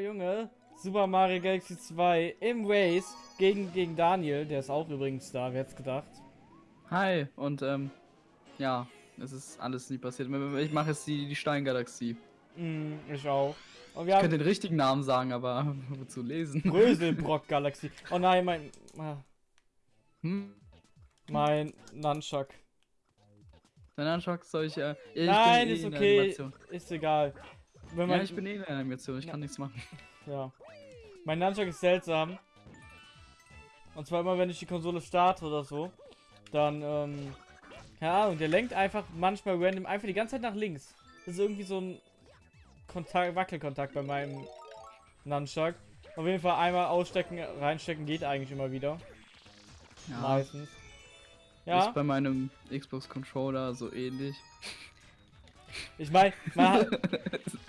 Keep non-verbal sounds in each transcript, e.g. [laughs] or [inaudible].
Junge. Super Mario Galaxy 2 im Race gegen, gegen Daniel. Der ist auch übrigens da, wer hätte gedacht. Hi, und ähm, ja, es ist alles nie passiert. Ich mache jetzt die, die Steingalaxie. Mm, ich auch. Und wir ich könnte den richtigen Namen sagen, aber [laughs] wozu lesen? Bröselbrock Galaxie. Oh nein, mein. Ah. Hm? Mein Nunchuck. Dein Nunchuck soll ich. Äh, ich nein, ist okay. Ist egal. Wenn man, ja, ich bin eh in der Animation, ich kann nichts machen. Ja. Mein Nunchuck ist seltsam. Und zwar immer, wenn ich die Konsole starte oder so, dann, ähm, keine Ahnung, der lenkt einfach manchmal random einfach die ganze Zeit nach links. Das ist irgendwie so ein Kontakt, Wackelkontakt bei meinem Nunchuck. Auf jeden Fall einmal ausstecken, reinstecken geht eigentlich immer wieder. Ja. Meistens. Ja. Ist bei meinem Xbox Controller so ähnlich. Ich meine, man [laughs]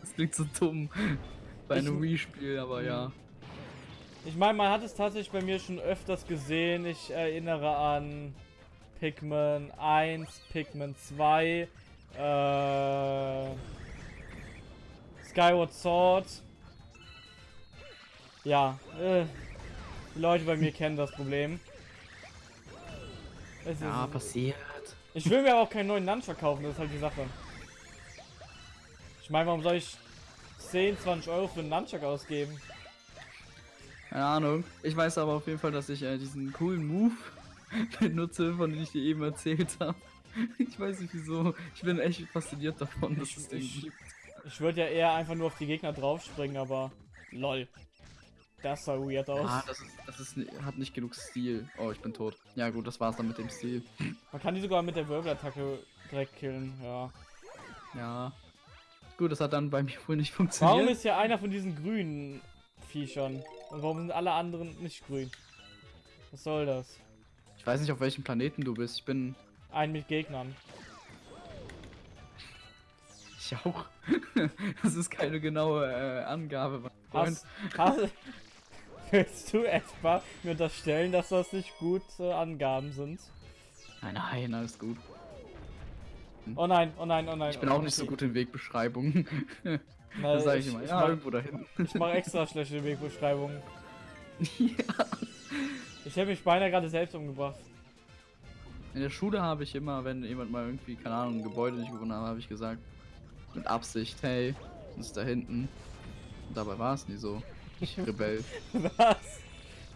Das klingt so dumm bei einem Wii-Spiel, aber ja. Ich meine, man hat es tatsächlich bei mir schon öfters gesehen. Ich erinnere an Pikmin 1, Pikmin 2, äh, Skyward Sword. Ja, äh, die Leute bei mir kennen das Problem. Es ja, ist, passiert. Ich will mir aber auch keinen neuen Nunchuck verkaufen, das ist halt die Sache. Ich meine, warum soll ich 10, 20 Euro für einen Nunchuck ausgeben? Keine Ahnung. Ich weiß aber auf jeden Fall, dass ich äh, diesen coolen Move [laughs] benutze, von dem ich dir eben erzählt habe. [laughs] Ich weiß nicht wieso. Ich bin echt fasziniert davon, dass ich, es den ich, gibt. Ich würde ja eher einfach nur auf die Gegner draufspringen, aber lol. Das sah weird aus. Ah, das, ist, das ist, hat nicht genug Stil. Oh, ich bin tot. Ja gut, das war's dann mit dem Stil. Man kann die sogar mit der Wirbelattacke direkt killen, ja. Ja. Gut, das hat dann bei mir wohl nicht funktioniert. Warum ist ja einer von diesen grünen Viechern? Und warum sind alle anderen nicht grün? Was soll das? Ich weiß nicht, auf welchem Planeten du bist. Ich bin... Ein mit Gegnern. Ich auch. [laughs] das ist keine genaue äh, Angabe, mein Freund. Hast, hast, [laughs] willst du etwa mir unterstellen, dass das nicht gute Angaben sind? Nein, nein, alles gut. Oh nein, oh nein, oh nein. Ich bin auch nicht so gut in Wegbeschreibungen. [laughs] das sage ich, ich immer. Ja, mach, irgendwo dahin. Ich mache extra schlechte Wegbeschreibungen. ja. [laughs] Ich hätte mich beinahe gerade selbst umgebracht. In der Schule habe ich immer, wenn jemand mal irgendwie, keine Ahnung, ein Gebäude nicht gewonnen hat, habe ich gesagt, mit Absicht, hey, das ist da hinten. Und dabei war es nie so. Ich [laughs] Rebell. Was?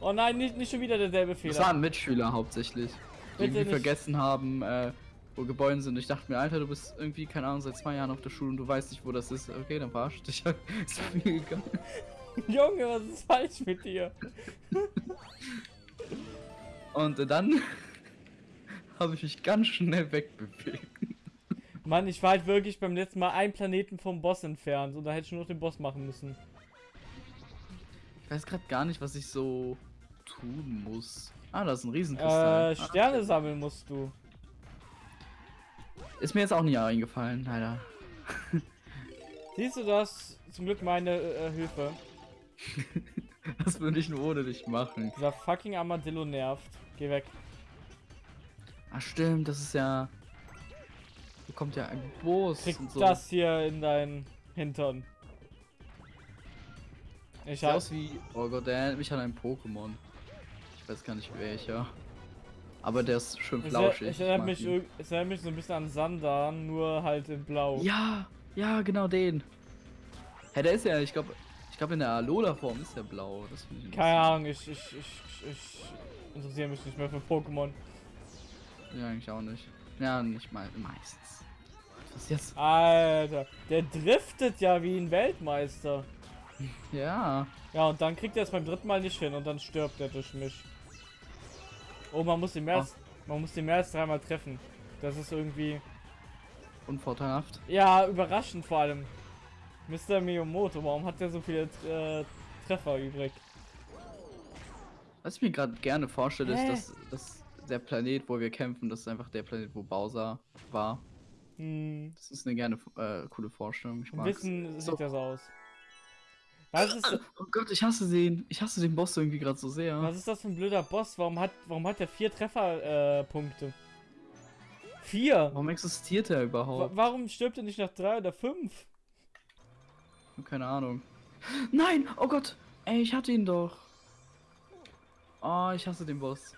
Oh nein, nicht, nicht schon wieder derselbe Fehler. Das waren Mitschüler hauptsächlich. Die irgendwie nicht. vergessen haben, äh, wo Gebäude sind. Ich dachte mir, Alter, du bist irgendwie, keine Ahnung, seit zwei Jahren auf der Schule und du weißt nicht, wo das ist. Okay, dann verarsch dich halt. [laughs] ist mir egal. [laughs] Junge, was ist falsch mit dir? [laughs] und dann habe ich mich ganz schnell wegbewegt. Mann, ich war halt wirklich beim letzten Mal einen Planeten vom Boss entfernt und da hätte ich nur noch den Boss machen müssen. Ich weiß gerade gar nicht, was ich so tun muss. Ah, da ist ein Riesenkristall. Äh, Sterne ah, sammeln musst du. Ist mir jetzt auch nie eingefallen, leider. [laughs] Siehst du das? Zum Glück meine äh, Hilfe. [laughs] das würde ich nur ohne dich machen. Dieser fucking Armadillo nervt. Geh weg. Ach stimmt, das ist ja... Hier kommt ja ein Boss Krieg so. das hier in deinen Hintern. Ich Sieht aus wie... Oh Gott, der erinnert mich an ein Pokémon. Ich weiß gar nicht welcher. Aber der ist schön flauschig. Ich, erinnere mich, erinnert mich so ein bisschen an Sandan, nur halt in blau. Ja, ja, genau den. Hä, der ist ja, ich glaube, ich glaube in der Alola-Form ist der blau. Das ich Keine Ahnung, ich, ich, ich, ich interessiere mich nicht mehr für Pokémon. Ja, eigentlich auch nicht. Ja, nicht mal meistens. Was ist jetzt? Alter, der driftet ja wie ein Weltmeister. Ja. Ja, und dann kriegt er es beim dritten Mal nicht hin und dann stirbt er durch mich. Oh, man muss den mehr als, oh. man muss den mehr als dreimal treffen. Das ist irgendwie unvorteilhaft. Ja, überraschend vor allem. Mr. Miyamoto, warum hat der so viele äh, Treffer übrig? Was ich mir gerade gerne vorstelle, Hä? ist, dass, dass der Planet, wo wir kämpfen, das ist einfach der Planet, wo Bowser war. Hm. Das ist eine gerne äh, coole Vorstellung. Ich Wissen so. sieht das aus. Was ist das? Oh Gott, ich hasse den. Ich hasse den Boss irgendwie gerade so sehr. Was ist das für ein blöder Boss? Warum hat, warum hat der vier Trefferpunkte? Äh, vier? Warum existiert er überhaupt? Wa warum stirbt er nicht nach drei oder fünf? Keine Ahnung. Nein! Oh Gott! Ey, ich hatte ihn doch. Oh, ich hasse den Boss.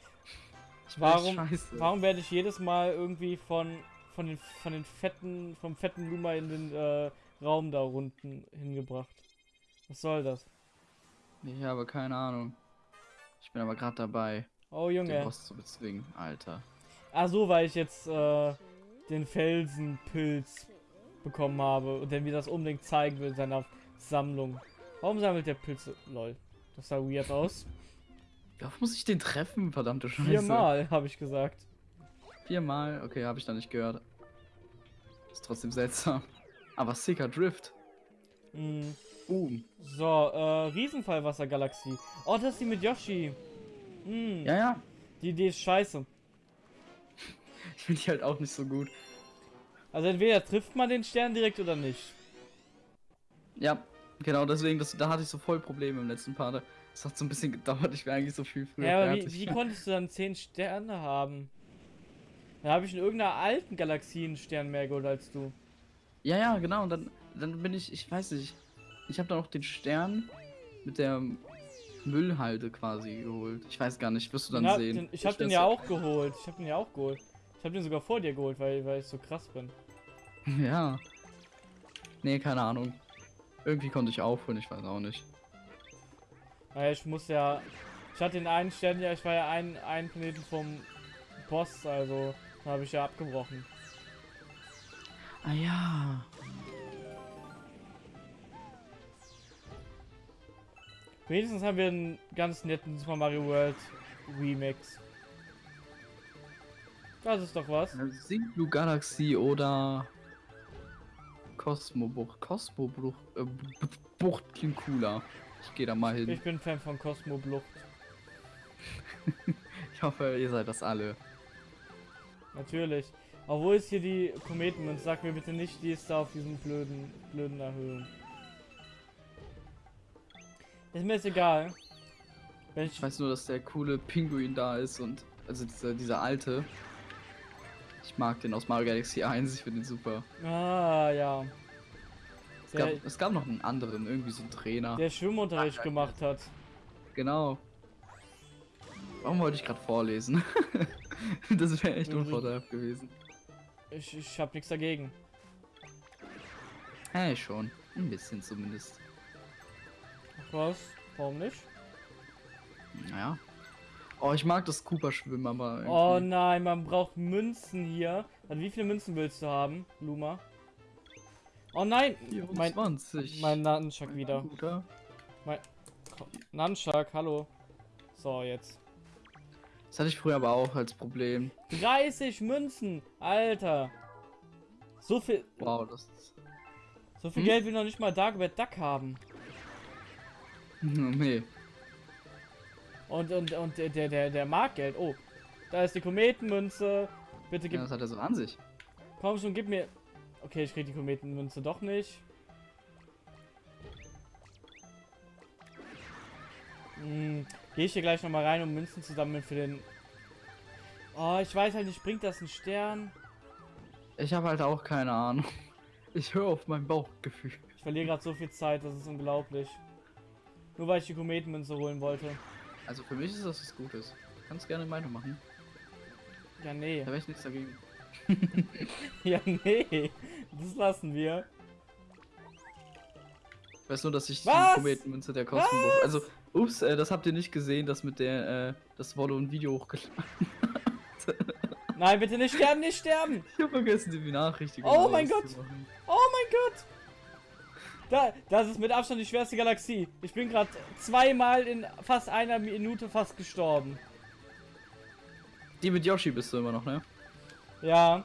Ich [laughs] Warum, scheiße. warum werde ich jedes Mal irgendwie von, von, den, von den fetten, vom fetten Luma in den äh, Raum da unten hingebracht? Was soll das? Ich habe keine Ahnung. Ich bin aber gerade dabei, Oh den Junge. Boss zu bezwingen. Alter. Ah so, weil ich jetzt äh, den Felsenpilz bekommen habe und der mir das unbedingt zeigen will in seiner Sammlung. Warum sammelt der Pilze? Lol. Das sah weird aus. Wie oft muss ich den treffen? Verdammte Scheiße. Viermal, habe ich gesagt. Viermal? Okay, habe ich da nicht gehört. Ist trotzdem seltsam. Aber sicker Drift. Hm. Boom. So, äh, Riesenfallwassergalaxie. Oh, das ist die mit Yoshi. Hm. Ja, ja. Die Idee ist scheiße. [laughs] Ich finde die halt auch nicht so gut. Also entweder trifft man den Stern direkt oder nicht. Ja, genau deswegen, das, da hatte ich so voll Probleme im letzten Part. Es hat so ein bisschen gedauert, ich wäre eigentlich so viel früher Ja, aber wie, wie konntest du dann 10 Sterne haben? Da habe ich in irgendeiner alten Galaxie einen Stern mehr geholt als du. ja, ja, genau. Und dann, dann bin ich, ich weiß nicht, ich habe da noch den Stern mit der Müllhalde quasi geholt. Ich weiß gar nicht, wirst du dann Na, sehen. Den, ich habe den ja auch geholt. Ich habe den ja auch geholt. Ich habe den sogar vor dir geholt, weil, weil ich so krass bin. [laughs] Ja. Nee, keine Ahnung. Irgendwie konnte ich aufholen, ich weiß auch nicht. Naja, ich muss ja. Ich hatte den einen Stern ja, ich war ja ein, ein Planeten vom Boss, also habe ich ja abgebrochen. Ah ja. Wenigstens haben wir einen ganz netten Super Mario World Remix. Das ist doch was. Sing Blue Galaxy oder Cosmobucht. Cosmobucht äh, Bucht klingt cooler. Ich gehe da mal hin. Ich bin Fan von Cosmo Blucht. [laughs] Ich hoffe, ihr seid das alle. Natürlich. Obwohl es hier die Kometenmünze, sag mir bitte nicht, die ist da auf diesen blöden, blöden Erhöhungen. Ist mir jetzt egal. Wenn ich, Ich weiß nur, dass der coole Pinguin da ist und also dieser, dieser alte. Ich mag den aus Mario Galaxy 1, ich finde den super. Ah, ja. Es gab, es gab noch einen anderen, irgendwie so einen Trainer. der Schwimmunterricht gemacht hat. Genau. Warum wollte ich gerade vorlesen? [laughs] das wäre echt unvorteilhaft gewesen. Ich, ich hab nichts dagegen. Hey, schon. Ein bisschen zumindest. Was? Warum nicht? Naja. Oh, ich mag das Cooper-Schwimmen, aber. Irgendwie... Oh nein, man braucht Münzen hier. Also wie viele Münzen willst du haben, Luma? Oh nein! Mein, 24. mein Nunchuck wieder. Guter. Nunchuck, hallo. So, jetzt. Das hatte ich früher aber auch als Problem. 30 Münzen! Alter! So viel, Wow, das ist. so viel Hm? Geld will noch nicht mal Dagobert Duck haben. [laughs] nee. Und, und, und der, der, der, der mag Geld. Oh, da ist die Kometenmünze. Bitte gib, Ja, das hat er so an sich. komm schon, gib mir. Okay, ich krieg die Kometenmünze doch nicht. Hm, Gehe ich hier gleich nochmal rein, um Münzen zu sammeln für den. Oh, ich weiß halt nicht, bringt das einen Stern? Ich habe halt auch keine Ahnung. Ich höre auf mein Bauchgefühl. Ich verliere gerade so viel Zeit, das ist unglaublich. Nur weil ich die Kometenmünze holen wollte. Also für mich ist das was Gutes. Du kannst gerne meine machen. Ja, nee. Da wäre ich nichts dagegen. [laughs] Ja, nee. Das lassen wir. Ich weiß nur, dass ich Was? die Kometenmünze der Kostenbuch. Also, ups, äh, das habt ihr nicht gesehen, das mit der, äh, das Wolle und Video hochgeladen. Nein, bitte nicht sterben, nicht sterben! Ich habe vergessen, die Benachrichtigung. Oh mein auszumachen. Oh mein Gott! Da, das ist mit Abstand die schwerste Galaxie. Ich bin gerade zweimal in fast einer Minute fast gestorben. Die mit Yoshi bist du immer noch, ne? Ja.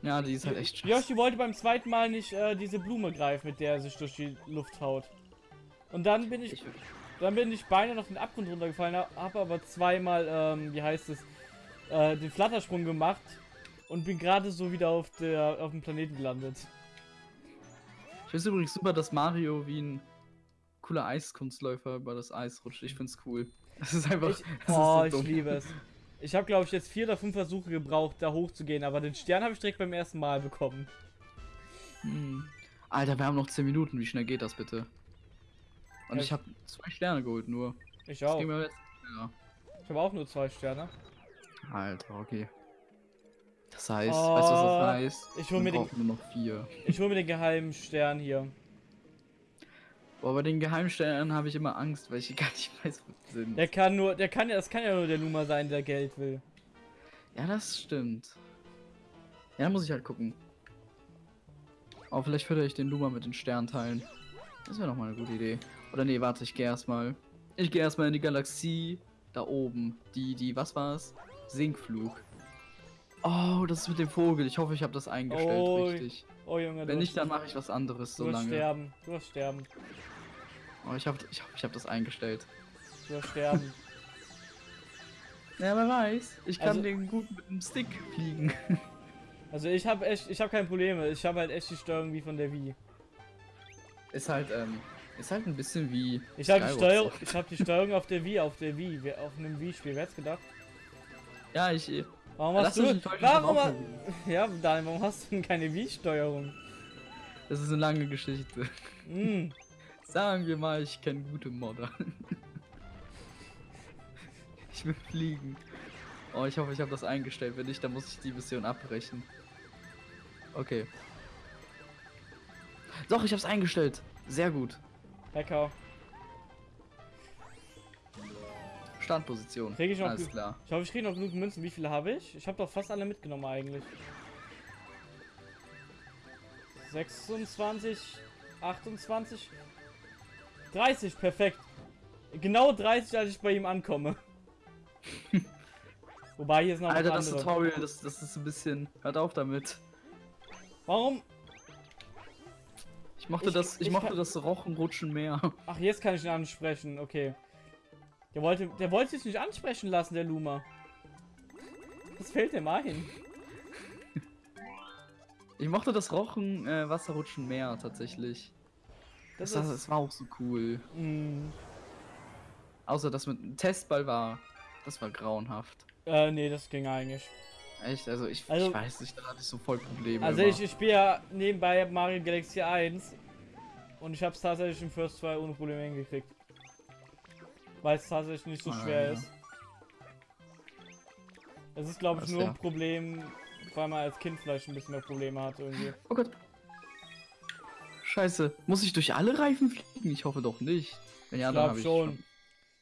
Ja, die ist halt echt scheiße. Yoshi wollte beim zweiten Mal nicht äh, diese Blume greifen, mit der er sich durch die Luft haut. Und dann bin ich, Ich, dann bin ich beinahe auf den Abgrund runtergefallen, habe aber zweimal, ähm, wie heißt es, äh, den Flattersprung gemacht und bin gerade so wieder auf der auf dem Planeten gelandet. Ich finde übrigens super, dass Mario wie ein cooler Eiskunstläufer über das Eis rutscht. Ich find's cool. Das ist einfach. Ich, das oh, ist so ich dumm. liebe es. Ich habe, glaube ich, jetzt vier oder fünf Versuche gebraucht, da hochzugehen, aber den Stern habe ich direkt beim ersten Mal bekommen. Hm. Alter, wir haben noch 10 Minuten. Wie schnell geht das bitte? Und Ja, ich habe zwei Sterne geholt nur. Ich auch. jetzt. Ich habe auch nur zwei Sterne. Alter, okay. Das heißt, Oh, weißt du, was das heißt? ich hol Wir mir den- nur noch vier. Ich hole mir den geheimen Stern hier. Boah, bei den Geheimsternen habe ich immer Angst, weil ich gar nicht [laughs] weiß, wo die sind. Der kann nur, der kann ja, das kann ja nur der Luma sein, der Geld will. Ja, das stimmt. Ja, muss ich halt gucken. Aber vielleicht fördere ich den Luma mit den Sternteilen. Das wäre noch mal eine gute Idee. Oder nee, warte, ich gehe erstmal. Ich gehe erstmal in die Galaxie da oben. Die, die, was war's? Sinkflug. Oh, das ist mit dem Vogel. Ich hoffe, ich habe das eingestellt Oh, richtig. Oh Junge, Wenn du, nicht, dann mache ich was anderes so du wirst lange. sterben. Du wirst sterben. Oh, ich hoffe, ich, hoffe, ich habe das eingestellt. Du wirst sterben. [laughs] Ja, wer weiß. Ich kann Also- den gut mit dem Stick fliegen. [laughs] Also ich habe echt, ich habe keine Probleme. Ich habe halt echt die Steuerung wie von der Wii. Ist halt, ähm, ist halt ein bisschen wie. Ich habe die Steuerung, ich habe die Steuerung auf der Wii, auf der Wii, auf einem Wii-Spiel. Wer hätte gedacht? Ja, ich. Warum hast du? Warum? ha-. Ja, Daniel, warum hast du denn keine Wii-Steuerung? Das ist eine lange Geschichte. Hm. [laughs] Sagen wir mal, ich kenne gute Modder. [laughs] ich will fliegen. Oh, ich hoffe, ich habe das eingestellt. Wenn nicht, dann muss ich die Mission abbrechen. Okay. Doch, ich habe es eingestellt. Sehr gut. Lecker. Startposition. Krieg ich noch Alles klar. Ich hoffe, ich kriege noch genug Münzen. Wie viele habe ich? Ich habe doch fast alle mitgenommen eigentlich. 26, 28, 30, perfekt. Genau 30, als ich bei ihm ankomme. [laughs] Wobei hier ist noch Alter, das andere. Tutorial, das, das ist ein bisschen. Hört auf damit. Warum? Ich mochte Ich- das, ich, ich mochte das Rochenrutschen mehr. Ach, jetzt kann ich ihn ansprechen. Okay. Der wollte, der wollte sich nicht ansprechen lassen, der Luma. Was fällt dem ein? Ich mochte das Rochen äh, Wasserrutschen mehr tatsächlich. Das Das, ist. das war auch so cool. Mh, Außer das mit dem Testball war. Das war grauenhaft. äh, nee, das ging eigentlich. Echt? Also ich, Also- ich weiß nicht, da hatte ich so voll Probleme. Also immer. ich, ich spiele ja nebenbei Mario Galaxy 1 und ich habe es tatsächlich im First 2 ohne Probleme hingekriegt. Weil es tatsächlich nicht so Ah, schwer ja. ist. Es ist glaube ich nur ja. ein Problem, weil man als Kind vielleicht ein bisschen mehr Probleme hat irgendwie. Oh Gott. Scheiße. Muss ich durch alle Reifen fliegen? Ich hoffe doch nicht. Wenn ja, Ich dann glaub habe ich schon. schon.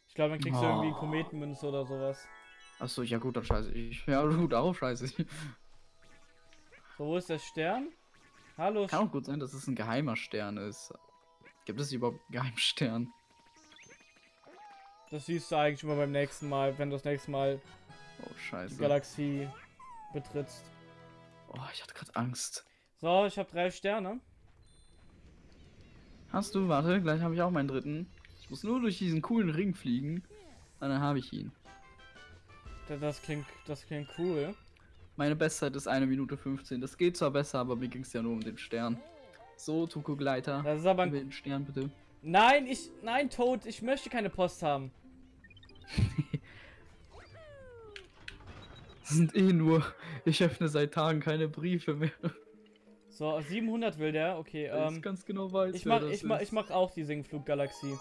Ich glaube, dann kriegst du irgendwie Oh. Kometenmünze oder sowas. Achso, ja gut, dann scheiße ich. Ja gut, auch scheiße ich. So, wo ist der Stern? Hallo, Kann auch gut sein, dass es ein geheimer Stern ist. Gibt es überhaupt einen Geheimstern? Das siehst du eigentlich immer beim nächsten Mal, wenn du das nächste Mal Oh die scheiße. Galaxie betrittst. Oh, ich hatte gerade Angst. So, ich habe drei Sterne. Hast du? Warte, gleich habe ich auch meinen dritten. Ich muss nur durch diesen coolen Ring fliegen. Und dann habe ich ihn. Da- Das klingt, das klingt cool. Meine Bestzeit ist 1 Minute 15. Das geht zwar besser, aber mir ging es ja nur um den Stern. So, Tuko Gleiter. Das ist aber ein... den Stern bitte. Nein, ich... Nein, Toad, ich möchte keine Post haben. [laughs] Das sind eh nur. Ich öffne seit Tagen keine Briefe mehr. So, 700 will der. Okay, ähm... ich ganz genau weiß, Ich mach, ich, mach, ich mach auch die Singflug-Galaxie.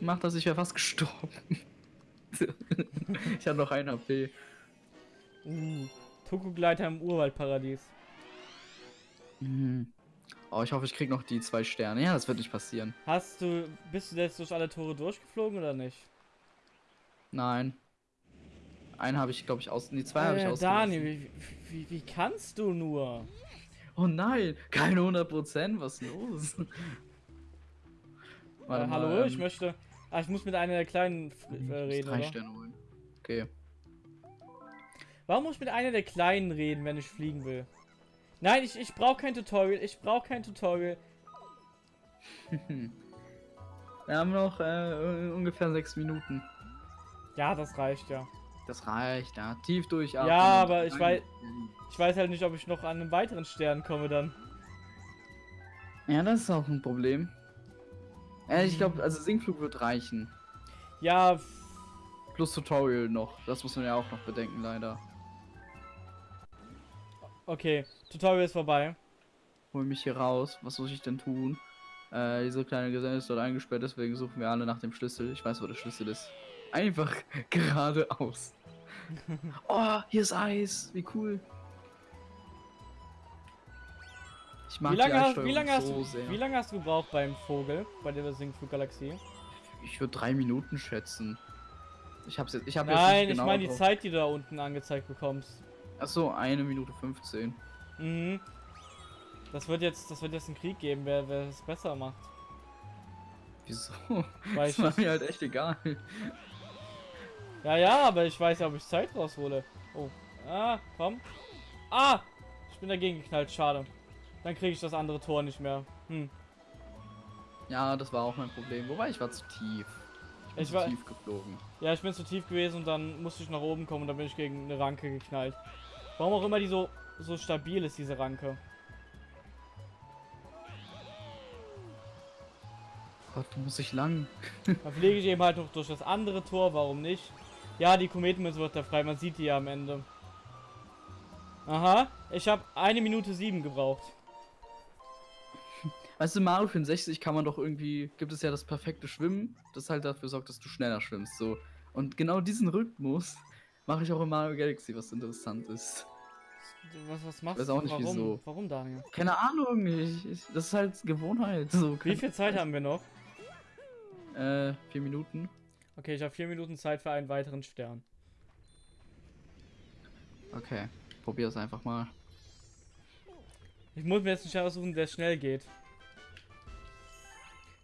Mach das, ich wäre fast gestorben. [laughs] ich hatte noch ein HP. Uh, Tokugleiter im Urwaldparadies. Mhm. Oh, ich hoffe, ich krieg noch die zwei Sterne. Ja, das wird nicht passieren. Hast du... Bist du jetzt durch alle Tore durchgeflogen oder nicht? Nein. Einen habe ich, glaube ich, aus. Nee, zwei habe ich Äh, aus. Daniel, wie, wie, wie kannst du nur? Oh nein, keine 100%, was ist los? [laughs] Äh, Warte hallo, mal, ich ähm, möchte... Ah, ich muss mit einer der kleinen ich äh, reden, drei? Sterne holen. Okay. Warum muss ich mit einer der kleinen reden, wenn ich fliegen will? Nein, ich, ich brauche kein Tutorial. Ich brauche kein Tutorial. [laughs] Wir haben noch äh, ungefähr sechs Minuten. Ja, das reicht ja. Das reicht, ja. Tief durchatmen. Ja, und aber ich weiß- Ich weiß halt nicht, ob ich noch an einen weiteren Stern komme dann. Ja, das ist auch ein Problem. Ja, ich glaube, also Sinkflug wird reichen. Ja, Plus Tutorial noch. Das muss man ja auch noch bedenken, leider. okay. Tutorial ist vorbei. hol mich hier raus. Was muss ich denn tun? Äh, diese kleine Geselle ist dort eingesperrt, deswegen suchen wir alle nach dem Schlüssel. Ich weiß, wo der Schlüssel ist. Einfach [laughs] geradeaus. [laughs] oh, hier ist Eis. Wie cool. Ich mag Wie lange, hast, wie, lange hast so du, sehr. wie lange hast du gebraucht beim Vogel, bei der Singflug-Galaxie? Ich würde drei Minuten schätzen. Ich hab's jetzt. Ich hab jetzt Nein, nicht ich genau meine die drauf. Zeit, die du da unten angezeigt bekommst. Achso, eine Minute 15. Mhm. Das wird jetzt, das wird jetzt einen Krieg geben, wer, wer es besser macht. Wieso? Weil [laughs] Das war mir halt echt egal. Ja, ja, aber ich weiß ja, ob ich Zeit raushole. Oh. Ah, komm. Ah! Ich bin dagegen geknallt, schade. Dann kriege ich das andere Tor nicht mehr. Hm. Ja, das war auch mein Problem. Wobei ich war zu tief. Ich bin Ich zu war- tief geflogen. Ja, ich bin zu tief gewesen und dann musste ich nach oben kommen und dann bin ich gegen eine Ranke geknallt. Warum auch immer die so, so stabil ist, diese Ranke. Gott, wo muss ich lang? Dann fliege ich eben halt noch durch das andere Tor, warum nicht? Ja, die Kometenmünze wird da frei, man sieht die ja am Ende. Aha, ich habe eine Minute sieben gebraucht. Weißt du, Mario 64 kann man doch irgendwie, gibt es ja das perfekte Schwimmen, das halt dafür sorgt, dass du schneller schwimmst, so. Und genau diesen Rhythmus mache ich auch in Mario Galaxy, was interessant ist. Was, was machst weiß du? auch nicht, Warum? wieso. Warum, Daniel? Keine Ahnung, ich, ich, das ist halt Gewohnheit. So, Wie viel Zeit haben wir noch? Äh, vier Minuten. Okay, ich habe vier Minuten Zeit für einen weiteren Stern. Okay, probier es einfach mal. Ich muss mir jetzt einen Stern aussuchen, der schnell geht.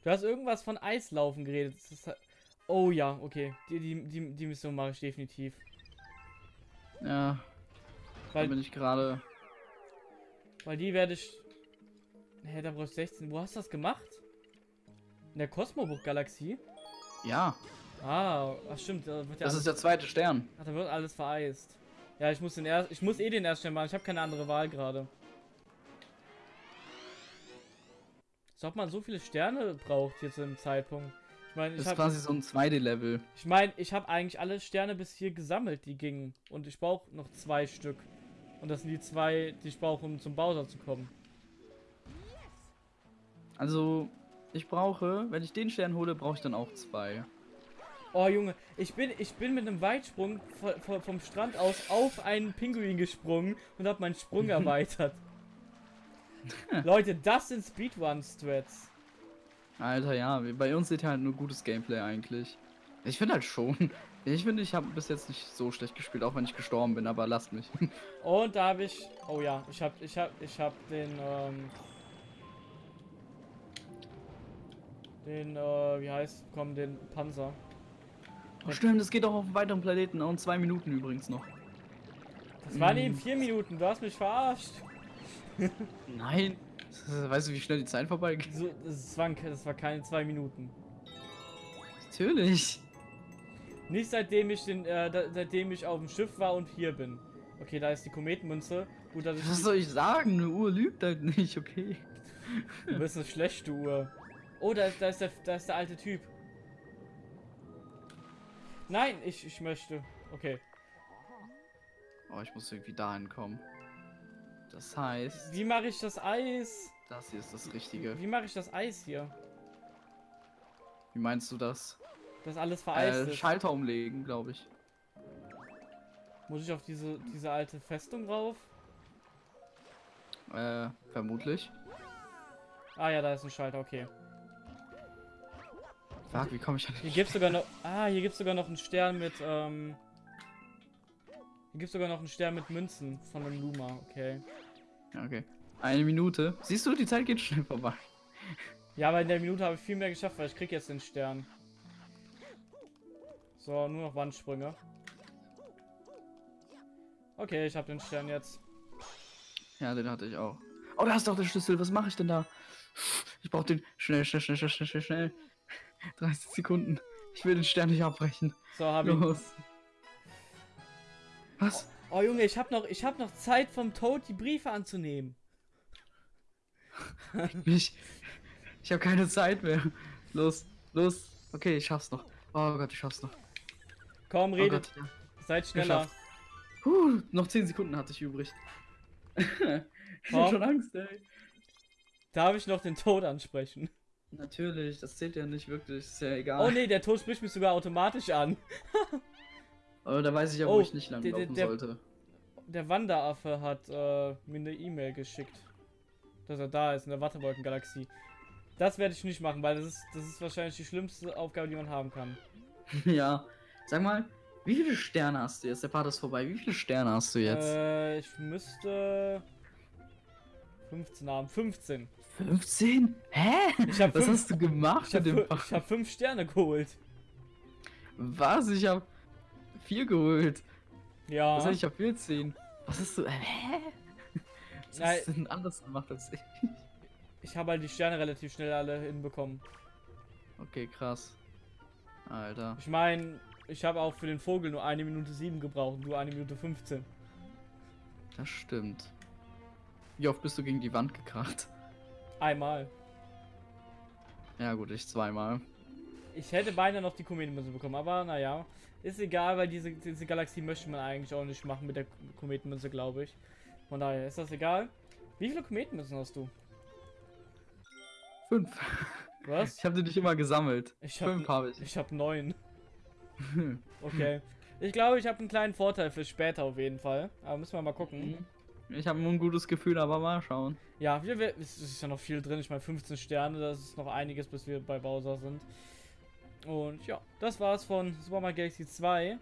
Du hast irgendwas von Eislaufen geredet. Halt- oh ja, okay. Die, die, die, die Mission mache ich definitiv. Ja, Weil, bin ich gerade. weil die werde ich. Hä, da brauche ich 16. Wo hast du das gemacht? In der Kosmobuch-Galaxie? Ja, Ah, ach stimmt. Da wird ja das alles, ist der zweite Stern. ach, da wird alles vereist. Ja, ich muss den erst, ich muss eh den ersten Stern machen. Ich habe keine andere Wahl gerade. Als ob man so viele Sterne braucht hier zu dem Zeitpunkt. Ich meine, Das ich ist habe quasi so ein 2D-Level. Ich meine, ich habe eigentlich alle Sterne bis hier gesammelt, die gingen. Und ich brauche noch zwei Stück. Und das sind die zwei, die ich brauche, um zum Bowser zu kommen. Also, ich brauche, wenn ich den Stern hole, brauche ich dann auch zwei. Oh Junge, ich bin, ich bin mit einem Weitsprung vo- vo- vom Strand aus auf einen Pinguin gesprungen und habe meinen Sprung erweitert. Leute, das sind Speedrun-Strats. Alter, ja, bei uns sieht halt nur gutes Gameplay eigentlich. Ich finde halt schon. Ich finde, ich habe bis jetzt nicht so schlecht gespielt, auch wenn ich gestorben bin, aber lasst mich. [laughs] Und da habe ich, oh ja, ich habe, ich habe, ich habe den, ähm, den, äh, wie heißt, komm, den Panzer. Stimmt, das geht auch auf weiteren Planeten und zwei Minuten übrigens noch. Das waren Mm. eben vier Minuten, du hast mich verarscht. [laughs] Nein. Weißt du, wie schnell die Zeit vorbeigeht? So, das, waren, das war keine zwei Minuten. Natürlich. Nicht seitdem ich den, äh, da, seitdem ich auf dem Schiff war und hier bin. Okay, da ist die Kometenmünze. Gut, dass ich Was soll ich sagen? Eine Uhr lügt halt nicht, okay. du bist eine schlechte Uhr. Oh, da ist, da ist der, da ist der alte Typ. Nein, ich, ich möchte. Okay. Oh, ich muss irgendwie dahin kommen. Das heißt, Wie mache ich das Eis? das hier ist das Richtige. Wie mache ich das Eis hier? Wie meinst du das? Das alles vereist Äh, ist. Schalter umlegen, glaube ich. Muss ich auf diese, diese alte Festung rauf? Äh, vermutlich. Ah ja, da ist ein Schalter, okay. Fuck, wie komme ich an Hier gibt's sogar noch. Ah, hier gibt's sogar noch einen Stern mit, ähm. Hier gibt's sogar noch einen Stern mit Münzen von einem Luma, okay. Okay. Eine Minute. Siehst du, die Zeit geht schnell vorbei. Ja, aber in der Minute habe ich viel mehr geschafft, weil ich krieg jetzt den Stern. So, nur noch Wandsprünge. Okay, ich habe den Stern jetzt. Ja, den hatte ich auch. Oh, da ist doch der Schlüssel. Was mache ich denn da? Ich brauche den. Schnell, schnell, schnell, schnell, schnell, schnell, schnell. 30 Sekunden. Ich will den Stern nicht abbrechen. So, ich. Los. Was? Oh Junge, ich habe noch, ich habe noch Zeit vom Toad die Briefe anzunehmen. [laughs] Ich, ich habe keine Zeit mehr. Los, los. Okay, ich schaff's noch. Oh Gott, ich schaff's noch. Komm, Oh redet, Gott, ja. seid schneller. Huh, noch 10 Sekunden hatte ich übrig. [laughs] ich hab schon Angst, ey. Darf ich noch den Tod ansprechen? Natürlich, das zählt ja nicht wirklich, ist ja egal. Oh nee, der Tod spricht mich sogar automatisch an. [laughs] Aber da weiß ich ja, Oh, wo ich nicht lang der- der- laufen der- sollte. Der Wanderaffe hat äh, mir eine E-Mail geschickt. Dass er da ist in der Wattewolkengalaxie. Das werde ich nicht machen, weil das ist, das ist wahrscheinlich die schlimmste Aufgabe, die man haben kann. [laughs] ja. Sag mal, wie viele Sterne hast du jetzt? Der Part ist vorbei. Wie viele Sterne hast du jetzt? Äh, ich müsste 15 haben. 15. 15? Hä? Ich hab Was fünf- hast du gemacht Ich habe hab 5 Sterne geholt. Was? Ich hab vier geholt. Ja. Was heißt, ich hab 14? Was hast du. Hä? Was Nein. hast du denn anders gemacht als ich? Ich habe halt die Sterne relativ schnell alle hinbekommen. Okay, krass. Alter. Ich meine, ich habe auch für den Vogel nur eine Minute 7 gebraucht und du eine Minute 15. Das stimmt. Wie oft bist du gegen die Wand gekracht? Einmal. Ja, gut, ich zweimal. Ich hätte beinahe noch die Kometenmünze bekommen, aber naja. Ist egal, weil diese, diese Galaxie möchte man eigentlich auch nicht machen mit der Kometenmünze, glaube ich. Von daher ist das egal. Wie viele Kometenmünzen hast du? Fünf. Was? Ich habe die nicht immer gesammelt. Ich Fünf habe ich. Ich habe neun. [laughs] Okay. Ich glaube, ich habe einen kleinen Vorteil für später auf jeden Fall. Aber müssen wir mal gucken. Ich habe ein gutes Gefühl, aber mal schauen. Ja, wir, wir, es ist ja noch viel drin. Ich meine, 15 Sterne, das ist noch einiges, bis wir bei Bowser sind. Und ja, das war's von Super Mario Galaxy 2.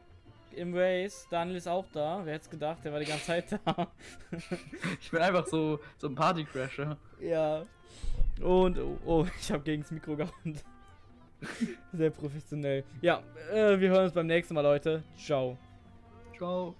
Im Race, Daniel ist auch da. Wer hätte es gedacht, der war die ganze Zeit da. [laughs] Ich bin einfach so, so ein Partycrasher. ja. Und, oh, oh ich habe gegen das Mikro gehauen. [laughs] Sehr professionell. Ja, äh, wir hören uns beim nächsten Mal, Leute. Ciao. Ciao.